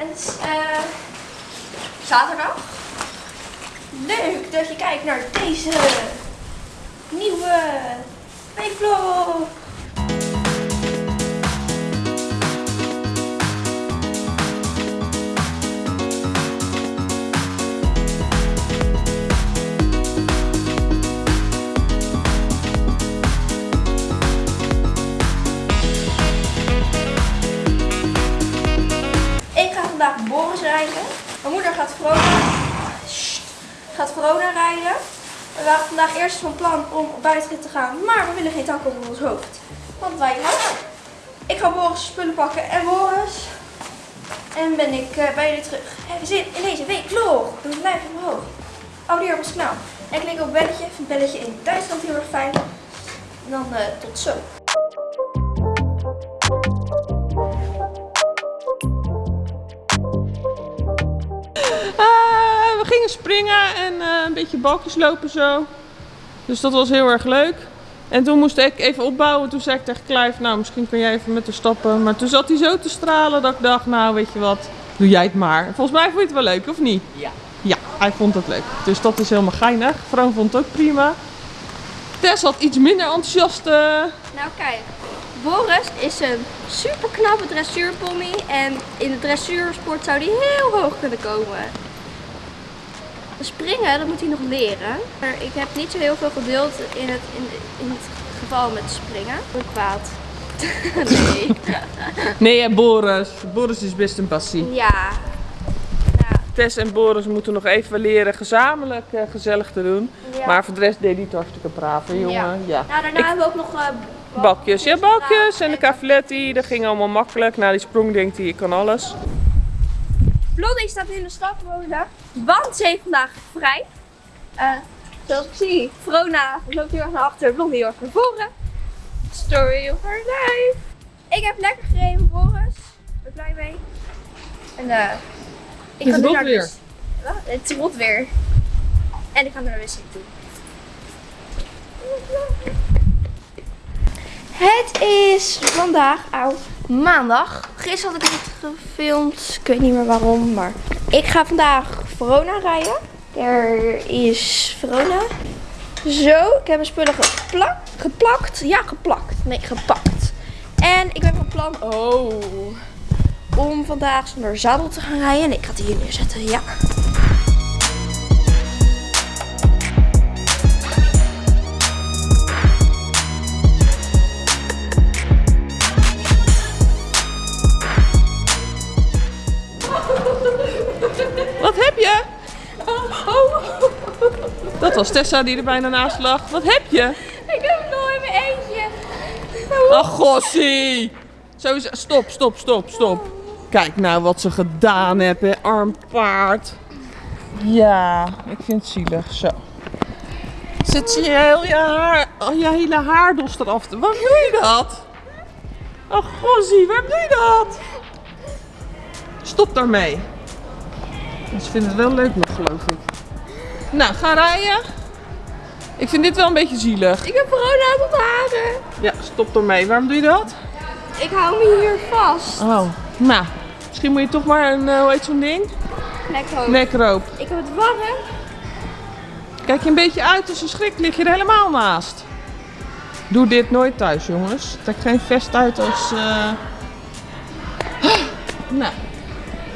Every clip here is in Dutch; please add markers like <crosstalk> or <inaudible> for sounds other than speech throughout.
Het is eh, zaterdag. Leuk dat je kijkt naar deze nieuwe weekvlog. Vandaag Boris rijden. Mijn moeder gaat Verona, gaat Verona rijden. We waren vandaag eerst van plan om op buitenrit te gaan, maar we willen geen tak over ons hoofd. Want wij gaan. Ik ga Boris spullen pakken en Boris. En ben ik eh, bij jullie terug. Heb je zin in deze week vlog? Doe het blijf omhoog. Abonneer op ons kanaal. En klik op belletje. Vind belletje in Duitsland heel erg fijn. En dan eh, tot zo. Springen en eh, een beetje balkjes lopen zo. Dus dat was heel erg leuk. En toen moest ik even opbouwen. Toen zei ik tegen Clive, nou misschien kun jij even met de stappen. Maar toen zat hij zo te stralen dat ik dacht, nou weet je wat, doe jij het maar. Volgens mij vond je het wel leuk, of niet? Ja. Ja, hij vond het leuk. Dus dat is helemaal geinig. Vroon vond het ook prima. Tess had iets minder enthousiast. eh, Nou kijk, Boris is een super knappe dressuurpony en in de dressuursport zou hij heel hoog kunnen komen. Springen, dat moet hij nog leren. Maar ik heb niet zo heel veel geduld in het, in, in het geval met springen. Ik ben kwaad. <laughs> nee. Nee, en Boris. Boris is best een passie. Ja. Ja. Tess en Boris moeten nog even leren gezamenlijk eh, gezellig te doen. Ja. Maar voor de rest deed hij het hartstikke braaf, hè, jongen. Ja. Ja. Nou, daarna hebben we ook nog eh, Bakjes. Ja, bakjes en de cavaletti. Dat ging allemaal makkelijk. Na die sprong denkt hij, ik kan alles. Blondie staat in de stad wonen, want ze heeft vandaag vrij. Eh, zoals ik zie, Vrona loopt heel erg naar achter, Blondie heel erg naar voren. Story of her life. Ik heb lekker gereden, Boris. Ik ben blij mee. En eh ik Het ga nu rot naar weer. Wat? Het is rot weer. En ik ga naar de wc toe. Het is vandaag au, maandag. Gisteren had ik het gefilmd. Ik weet niet meer waarom, maar ik ga vandaag Verona rijden. Er is Verona. Zo, ik heb mijn spullen geplakt. Geplakt? Ja, geplakt. Nee, gepakt. En ik ben van plan oh, om vandaag zonder zadel te gaan rijden. En ik ga het hier neerzetten, ja. Wat heb je? Dat was Tessa die er bijna naast lag. Wat heb je? Ik heb het nog in mijn eentje. Ach, gossie. Zo is... Stop, stop, stop, stop. Kijk nou wat ze gedaan hebben, arm paard. Ja, ik vind het zielig. Zo. Zit je heel je, haar, oh, je hele haardos eraf te... Waarom doe je dat? Ach, gossie, waarom doe je dat? Stop daarmee. Ze vinden het wel leuk nog, geloof ik. Nou, ga rijden. Ik vind dit wel een beetje zielig. Ik heb Verona aan het haren. Ja, stop ermee. Waarom doe je dat? Ik hou me hier vast. Oh, nou. Misschien moet je toch maar een, eh, hoe heet zo'n ding? Lekker hoog. Nekroop. Ik heb het warm. Kijk je een beetje uit als een schrik, lig je er helemaal naast. Doe dit nooit thuis, jongens. Trek geen vest uit als... eh <gasps> Nou.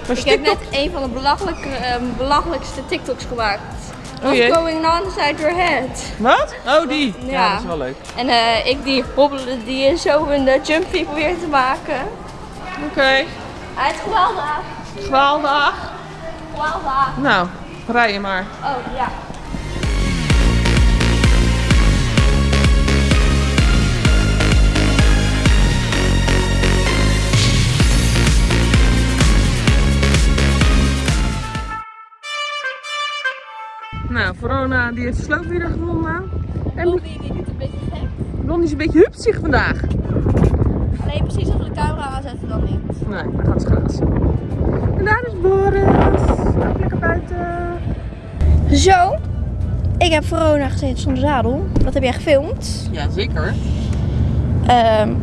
Ik heb net een van de belachelijke, ehm, belachelijkste TikToks gemaakt. Oh What's going on inside your head? Wat? Oh, die. Ja. Ja. dat is wel leuk. En eh, ik die hobbelen, die zo een uh, jumpy probeer te maken. Oké. Hij is geweldig. Geweldig. Geweldig. Nou, rij je maar. Oh ja. Nou, Verona die heeft de sloop weer gevonden. En Blondie die doet een beetje gek. Blondie is een beetje hupsig vandaag. Nee, precies als we de camera aanzetten dan niet. Nee, dan gaat ze grazen. En daar is Boris. Ook lekker buiten. Zo. Ik heb Verona gezeten zonder zadel. Dat heb jij gefilmd. Ja, zeker. Ehm,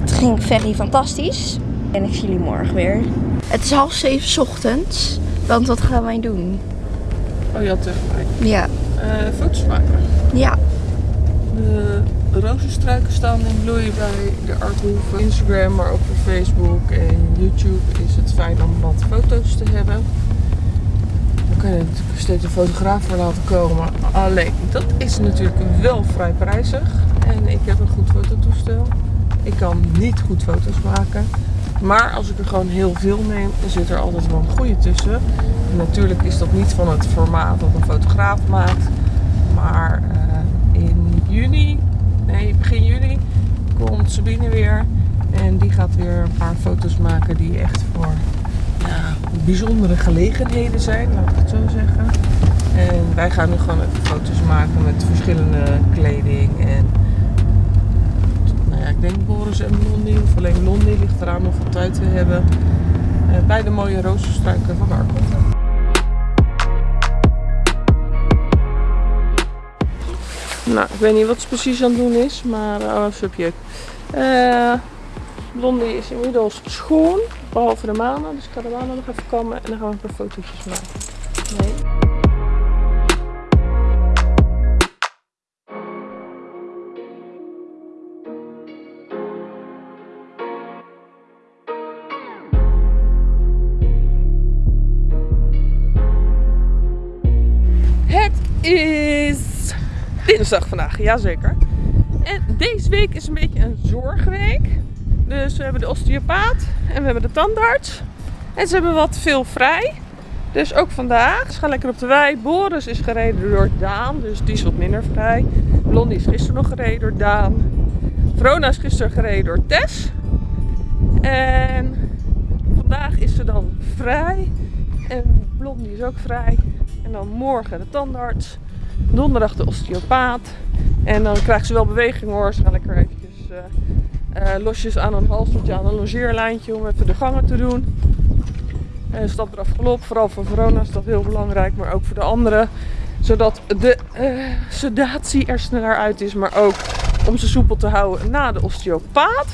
het ging very fantastisch. En ik zie jullie morgen weer. Het is half zeven 's ochtends. Want wat gaan wij doen? Oh, je had tegen mij. Ja. Eh, foto's maken. Ja. De rozenstruiken staan in bloei bij de Arthoeve. Instagram, maar ook op Facebook en YouTube is het fijn om wat foto's te hebben. Dan kan je natuurlijk steeds een fotograaf voor laten komen. Alleen, dat is natuurlijk wel vrij prijzig. En ik heb een goed fototoestel. Ik kan niet goed foto's maken. Maar als ik er gewoon heel veel neem, dan zit er altijd wel een goede tussen. En natuurlijk is dat niet van het formaat dat een fotograaf maakt. Maar eh, in juni, nee begin juli, komt Sabine weer. En die gaat weer een paar foto's maken die echt voor bijzondere gelegenheden zijn, laat ik het zo zeggen. En wij gaan nu gewoon even foto's maken met verschillende kleding. En ja, ik denk Boris en Blondie, of alleen Blondie ligt eraan of we tijd te hebben. eh, bij de mooie rozenstruiken van Arkel. Nou, ik weet niet wat ze precies aan het doen is, maar oh, subject. Eh Blondie is inmiddels schoon, behalve de manen. Dus ik ga de manen nog even kammen en dan gaan we een paar fotootjes maken. Nee. Is dinsdag vandaag, jazeker. En deze week is een beetje een zorgweek. Dus we hebben de osteopaat en we hebben de tandarts. En ze hebben wat veel vrij. Dus ook vandaag. Ze gaan lekker op de wei. Boris is gereden door Daan, dus die is wat minder vrij. Blondie is gisteren nog gereden door Daan. Verona is gisteren gereden door Tess. En vandaag is ze dan vrij. En Blondie is ook vrij. En dan morgen de tandarts. Donderdag de osteopaat. En dan krijgt ze wel beweging hoor. Ze gaan lekker eventjes eh, eh, losjes aan een halstertje, aan een longeerlijntje om even de gangen te doen. En stap eraf galop. Vooral voor Verona is dat heel belangrijk, maar ook voor de anderen. Zodat de eh, sedatie er sneller uit is, maar ook om ze soepel te houden na de osteopaat.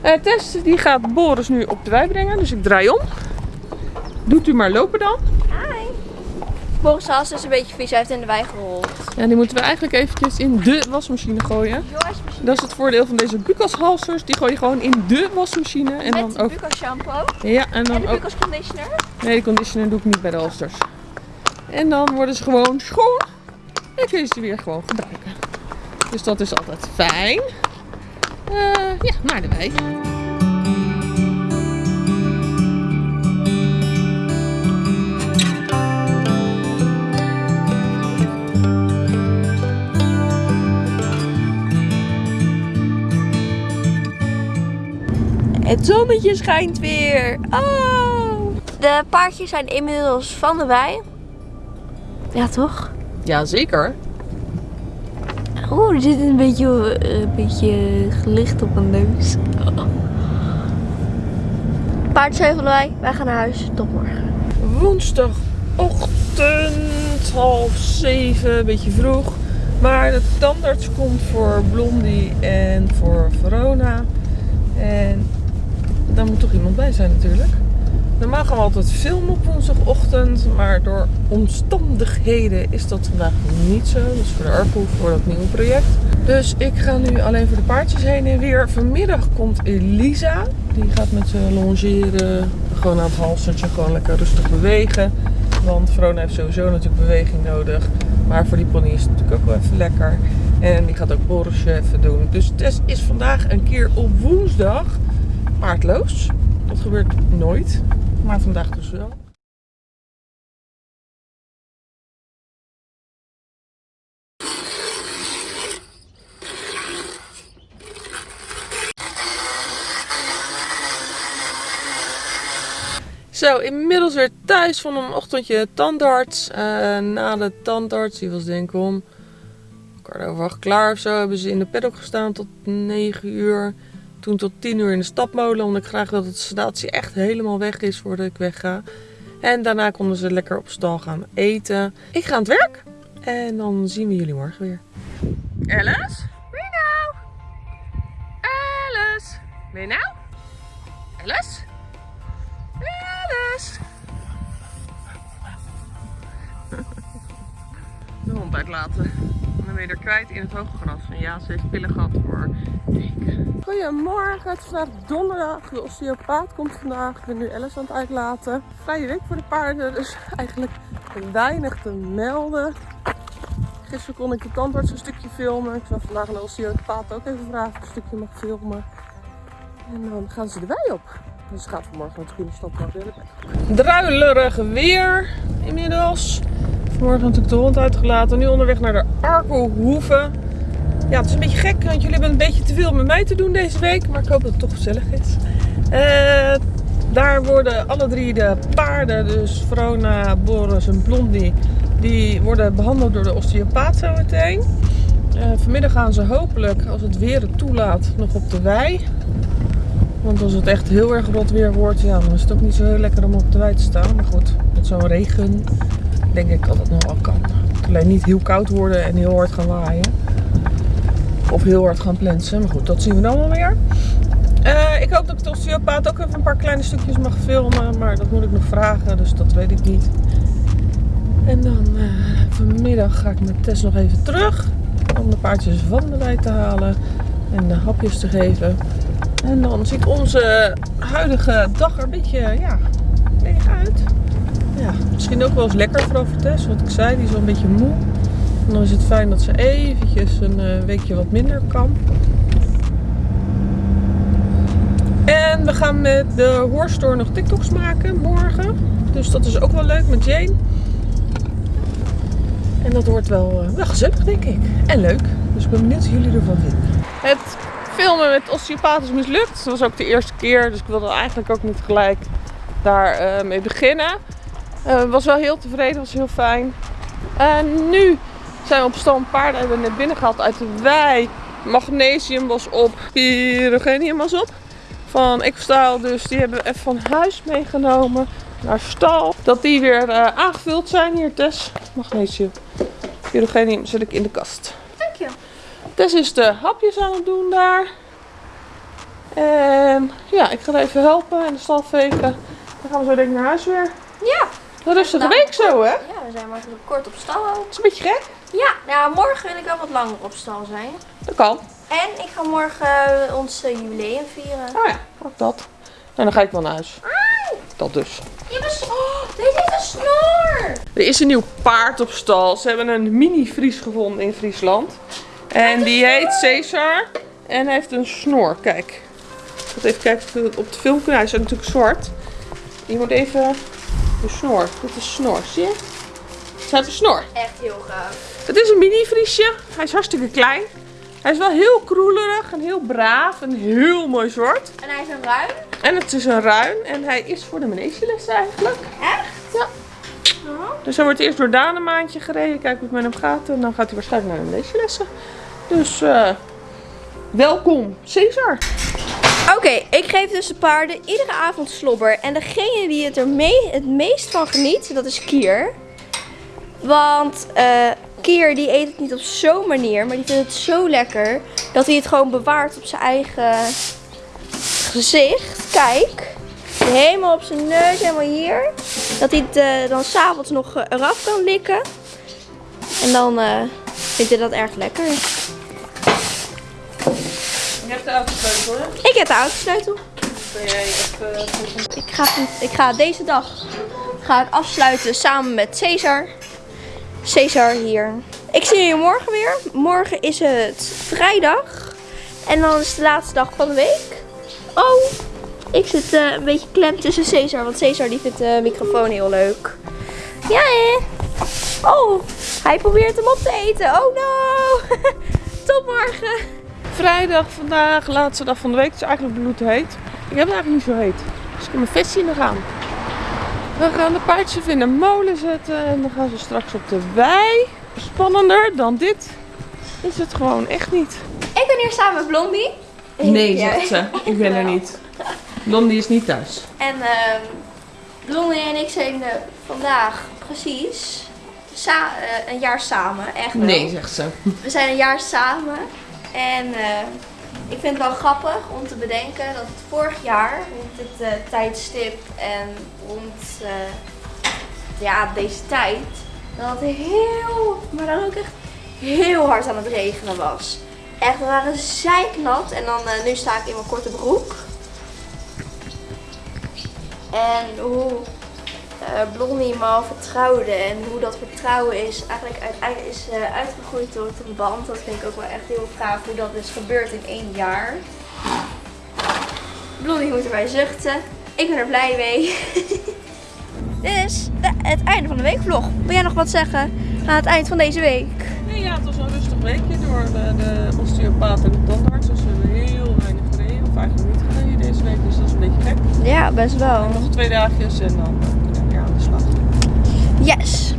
Eh Tess die gaat Boris nu op de wei brengen, dus ik draai om. Doet u maar lopen dan. Hi. Boris Haas is een beetje vies. Hij heeft in de wei gerold. Ja, die moeten we eigenlijk eventjes in de wasmachine gooien. Dat is het voordeel van deze Bucas halsters. Die gooi je gewoon in de wasmachine. En Met dan de ook. Bucas shampoo. Ja, en En dan de ook. Bucas conditioner. Nee, de conditioner doe ik niet bij de halsters. En dan worden ze gewoon schoon. En kun je ze weer gewoon gebruiken. Dus dat is altijd fijn. Eh, ja, naar de wei. Het zonnetje schijnt weer. Oh. De paardjes zijn inmiddels van de wei. Ja, toch? Ja, zeker. Oeh, er zit een beetje, eh, een beetje gelicht op mijn neus. Paard zijn van de wei. Wij gaan naar huis. Tot morgen. Woensdagochtend, half zeven, een beetje vroeg. Maar de tandarts komt voor Blondie en voor Verona. En daar moet toch iemand bij zijn natuurlijk. Normaal gaan we altijd filmen op woensdagochtend, maar door omstandigheden is dat vandaag niet zo. Is voor de Arpoe, voor dat nieuwe project. Dus ik ga nu alleen voor de paardjes heen en weer. Vanmiddag komt Elisa. Die gaat met ze longeren, gewoon aan het halstertje, gewoon lekker rustig bewegen. Want Verona heeft sowieso natuurlijk beweging nodig. Maar voor die pony is het natuurlijk ook wel even lekker. En die gaat ook Borisje even doen. Dus Tess is vandaag een keer op woensdag paardloos. Dat gebeurt nooit. Maar vandaag dus wel. Zo, inmiddels weer thuis van een ochtendje tandarts. Eh, na de tandarts, die was denk ik om kwart over acht klaar of zo, hebben ze in de paddock gestaan tot 9 uur. Toen tot 10 uur in de stapmolen, omdat ik graag dat de sedatie echt helemaal weg is voordat ik wegga. En daarna konden ze lekker op stal gaan eten. Ik ga aan het werk en dan zien we jullie morgen weer. Alice? Ben nou? Alice? Ben nou? Alice? Alice? Tess? <laughs> De hond uitlaten. En dan ben je er kwijt in het hoge gras. En ja, ze heeft pillen gehad voor weken. Goedemorgen, het is vandaag donderdag. De osteopaat komt vandaag. Ik ben nu Alice aan het uitlaten. Vrije week voor de paarden, dus eigenlijk weinig te melden. Gisteren kon ik de tandarts een stukje filmen. Ik zal vandaag een osteopaat ook even vragen of een stukje mag filmen. En dan gaan ze erbij op. Dus gaat vanmorgen met de groene stad naar de Druilerig weer inmiddels. Vanmorgen natuurlijk de hond uitgelaten. Nu onderweg naar de Arkelhoeve. Ja, het is een beetje gek, want jullie hebben een beetje te veel met mij te doen deze week. Maar ik hoop dat het toch gezellig is. Uh, daar worden alle drie de paarden, dus Vrona, Boris en Blondie, die worden behandeld door de osteopaat zo meteen. Uh, vanmiddag gaan ze hopelijk, als het weer het toelaat, nog op de wei. Want als het echt heel erg rot weer wordt, ja, dan is het ook niet zo heel lekker om op de wei te staan. Maar goed, met zo'n regen denk ik dat het nog wel kan. Alleen niet heel koud worden en heel hard gaan waaien. Of heel hard gaan plensen. Maar goed, dat zien we dan wel weer. Uh, ik hoop dat ik de osteopaat ook even een paar kleine stukjes mag filmen. Maar dat moet ik nog vragen, dus dat weet ik niet. En dan uh, vanmiddag ga ik met Tess nog even terug. Om de paardjes van de te halen. En de hapjes te geven. En dan ziet onze huidige dag er een beetje ja, leeg uit. Ja, misschien ook wel eens lekker voor Tess. Wat ik zei, die is wel een beetje moe. En dan is het fijn dat ze eventjes een uh, weekje wat minder kan. En we gaan met de Hoorstore nog TikToks maken morgen. Dus dat is ook wel leuk met Jane. En dat wordt wel, uh, wel gezellig, denk ik. En leuk. Dus ik ben benieuwd wat jullie ervan vinden. Het filmen met osteopaat is mislukt. Dat was ook de eerste keer. Dus ik wilde eigenlijk ook niet gelijk daar uh, mee beginnen. Uh, was wel heel tevreden. was heel fijn. En nu zijn we op stal paarden. Hebben we net binnen gehaald uit de wei. Magnesium was op. Pyrogenium was op van Equestyle. Dus die hebben we even van huis meegenomen naar stal. Dat die weer uh, aangevuld zijn. Hier Tess, magnesium. Pyrogenium zet ik in de kast. Dank je. Tess is de hapjes aan het doen daar. En ja, ik ga even helpen in de stal vegen. Dan gaan we zo denk ik naar huis weer. Ja. Een rustige week zo hè? Ja, we zijn maar kort op stal ook. is een beetje gek. Ja, nou morgen wil ik wel wat langer op stal zijn. Dat kan. En ik ga morgen ons jubileum vieren. Oh ja, ook dat. En dan ga ik wel naar huis. Ai. Dat dus. Je een, oh, dit heeft een snor. Er is een nieuw paard op stal. Ze hebben een mini-Fries gevonden in Friesland. En die heet Caesar. En hij heeft een snor. Kijk. Even kijken op de film Hij is natuurlijk zwart. Je moet even de snor. Dit is snor. Zie je? Ze hebben een snor. Echt heel gaaf. Het is een mini-Friesje. Hij is hartstikke klein. Hij is wel heel kroelerig en heel braaf en heel mooi zwart. En hij is een ruin. En het is een ruin en hij is voor de manegelessen eigenlijk. Echt? Ja. Oh. Dus hij wordt eerst door Daan een maandje gereden, kijken hoe het met hem gaat. En dan gaat hij waarschijnlijk naar de manegelessen. Dus uh, welkom, Cesar. Oké, ik geef dus de paarden iedere avond slobber. En degene die het er mee, het meest van geniet, dat is Kier. Want uh, Kier die eet het niet op zo'n manier, maar die vindt het zo lekker dat hij het gewoon bewaart op zijn eigen gezicht. Kijk, helemaal op zijn neus, helemaal hier. Dat hij het uh, dan s'avonds nog uh, eraf kan likken. En dan vindt hij dat erg lekker. Je hebt de autosleutel, hè? Ik heb de autosleutel. Jij even... Ik ga, ik ga deze dag ga ik afsluiten samen met Cesar. Cesar hier. Ik zie jullie morgen weer. Morgen is het vrijdag. En dan is het de laatste dag van de week. Oh, ik zit uh, een beetje klem tussen Cesar. Want Cesar die vindt de microfoon heel leuk. Ja, hè? Oh, hij probeert hem op te eten. Oh no. <laughs> Tot morgen. Vrijdag vandaag, laatste dag van de week. Het is eigenlijk bloedheet. Ik heb het eigenlijk niet zo heet. Dus ik heb mijn vestje in de gaan. We gaan de paardjes in de molen zetten en dan gaan ze straks op de wei. Spannender dan dit is het gewoon echt niet. Ik ben hier samen met Blondie. Nee, zegt ze. Ik ben er niet. Blondie is niet thuis. En uh, Blondie en ik zijn uh, vandaag precies sa uh, een jaar samen. Echt wel. Nee, zegt ze. We zijn een jaar samen. En ik vind het wel grappig om te bedenken dat vorig jaar rond dit eh, tijdstip en rond eh, ja, deze tijd, dat het heel, maar dan ook echt heel hard aan het regenen was. Echt, we waren zeiknat en dan eh, nu sta ik in mijn korte broek. En hoe eh Blondie me al vertrouwde en hoe dat vertrouwen is eigenlijk uiteindelijk is eh, uitgegroeid tot een band. Dat vind ik ook wel echt heel gaaf hoe dat is gebeurd in één jaar. Blondie moet erbij zuchten. Ik ben er blij mee. <laughs> Dit is de- het einde van de weekvlog. Wil jij nog wat zeggen aan het eind van deze week? Nee, ja, het was een rustig weekje door de, de osteopaat en de tandarts. Dus we hebben heel weinig gereden, of eigenlijk niet gereden deze week. Dus dat is een beetje gek. Ja, best wel. Nog twee dagjes en dan Yes!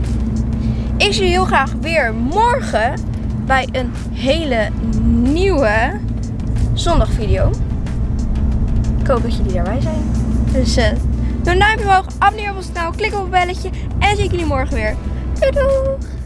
Ik zie je heel graag weer morgen bij een hele nieuwe zondagvideo. Ik hoop dat jullie daarbij zijn. Dus eh, doe een duimpje omhoog, abonneer op ons kanaal, klik op het belletje en zie ik jullie morgen weer. Doei doei!